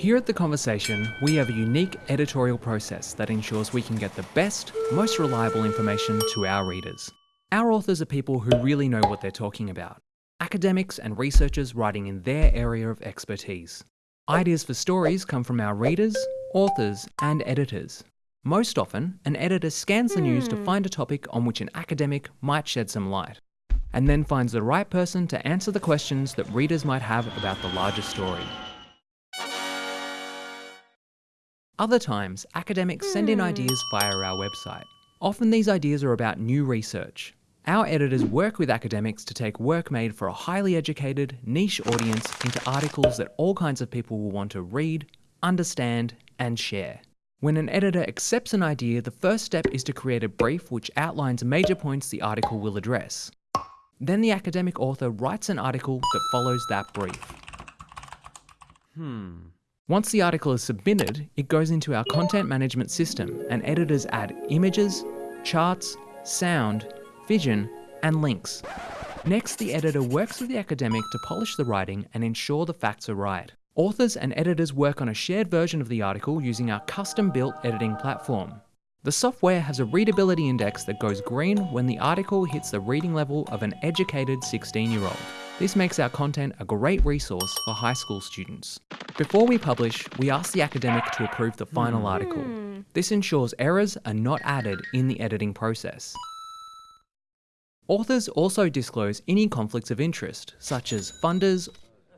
Here at The Conversation, we have a unique editorial process that ensures we can get the best, most reliable information to our readers. Our authors are people who really know what they're talking about. Academics and researchers writing in their area of expertise. Ideas for stories come from our readers, authors and editors. Most often, an editor scans the news to hmm. find a topic on which an academic might shed some light, and then finds the right person to answer the questions that readers might have about the larger story. Other times, academics send in ideas via our website. Often these ideas are about new research. Our editors work with academics to take work made for a highly educated, niche audience into articles that all kinds of people will want to read, understand, and share. When an editor accepts an idea, the first step is to create a brief which outlines major points the article will address. Then the academic author writes an article that follows that brief. Hmm. Once the article is submitted, it goes into our content management system and editors add images, charts, sound, vision, and links. Next, the editor works with the academic to polish the writing and ensure the facts are right. Authors and editors work on a shared version of the article using our custom-built editing platform. The software has a readability index that goes green when the article hits the reading level of an educated 16-year-old. This makes our content a great resource for high school students. Before we publish, we ask the academic to approve the final article. Hmm. This ensures errors are not added in the editing process. Authors also disclose any conflicts of interest, such as funders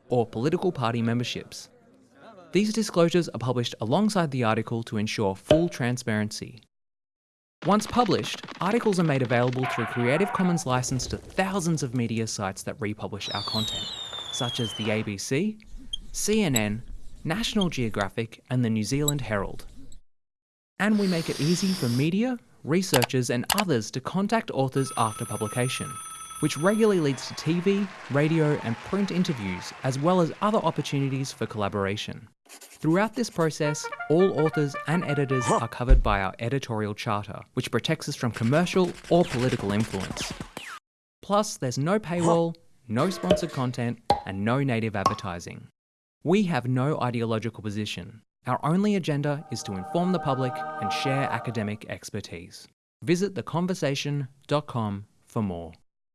or political party memberships. These disclosures are published alongside the article to ensure full transparency. Once published, articles are made available through Creative Commons license to thousands of media sites that republish our content, such as the ABC, CNN, National Geographic and the New Zealand Herald. And we make it easy for media, researchers and others to contact authors after publication, which regularly leads to TV, radio and print interviews, as well as other opportunities for collaboration. Throughout this process, all authors and editors are covered by our editorial charter, which protects us from commercial or political influence. Plus, there's no paywall, no sponsored content, and no native advertising. We have no ideological position. Our only agenda is to inform the public and share academic expertise. Visit theconversation.com for more.